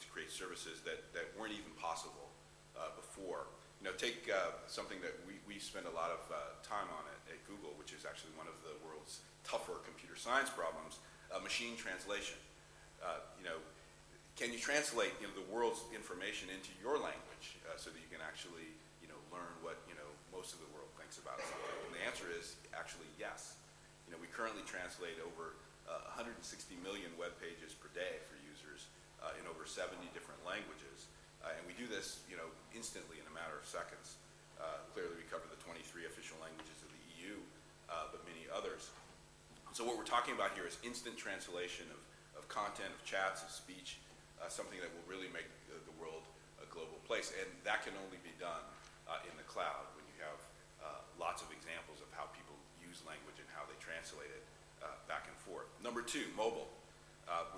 to create services that, that weren't even possible uh, before. You know, take uh, something that we, we spend a lot of uh, time on at, at Google, which is actually one of the world's tougher computer science problems, uh, machine translation. Uh, you know, can you translate you know, the world's information into your language uh, so that you can actually you know, learn what you know, most of the world thinks about something? And the answer is actually yes. You know, we currently translate over uh, 160 million web pages per day for users in over 70 different languages. Uh, and we do this, you know, instantly in a matter of seconds. Uh, clearly, we cover the 23 official languages of the EU, uh, but many others. So what we're talking about here is instant translation of, of content, of chats, of speech, uh, something that will really make the, the world a global place. And that can only be done in the cloud when you have lots of examples of how people use language and how they translate it uh, back and forth. Number two, mobile.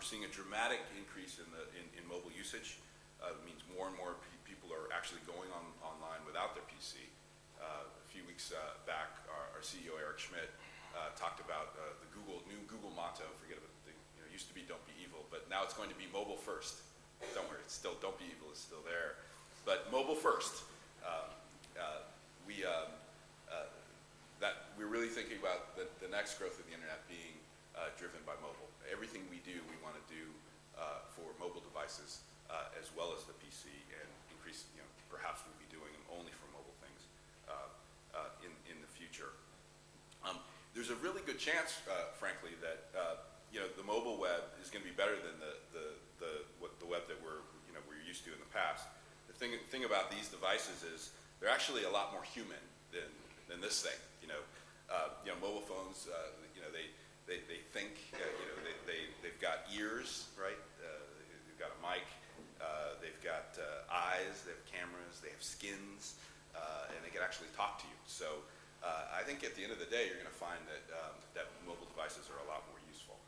Uh, seeing a dramatic increase in, the, in, in mobile usage. Uh, it means more and more pe people are actually going on, online without their PC. Uh, a few weeks uh, back, our, our, CEO Eric Schmidt uh, talked about the Google new Google motto. Forget about the, you know, used to be "Don't be evil," but now it's going to be mobile first. Don't worry, it's still "Don't be evil" is still there, but mobile first. Um, we um, that we're really thinking about the, the next growth of the internet being uh, driven by mobile. Everything we do, we want to do uh, for mobile devices uh, as well as the PC and increase, you know, perhaps we'll be doing them only for mobile things uh, uh, in, in the future. Um, there's a really good chance, frankly, that you know, the mobile web is going to be better than the, the, the, what, the web that we're, you know, we're used to in the past. The thing, thing about these devices is they're actually a lot more human than, than this thing. You know, uh, you know, mobile phones, uh, you know, they, they, they think, uh, you know, they, they, they've got ears, right? Uh, they've got a mic, uh, they've got uh, eyes, they have cameras, they have skins, and they can actually talk to you. So I think at the end of the day, you're going to find that, um, that mobile devices are a lot more useful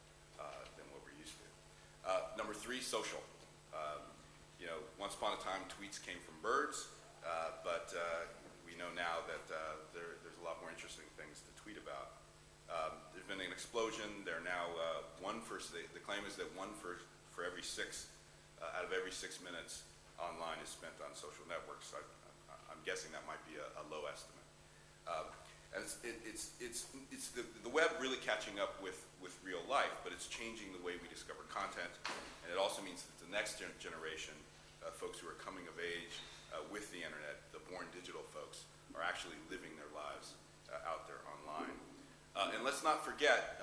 than what we're used to. number three, social. Um, you know, once upon a time, tweets came from birds, but we know now that there, there's a lot more interesting things to tweet about. Um, there's been an explosion. They're now uh, one for, the, the, claim is that one for, for every six, uh, out of every six minutes online is spent on social networks. I, am guessing that might be a, a low estimate. Um, and it's, it, it's, it's, it's the, the web really catching up with, with real life, but it's changing the way we discover content. And it also means that the next gen generation, uh, folks who are coming of age uh, with the internet, the born digital folks, are actually living their lives uh, out there online. Uh, and let's not forget,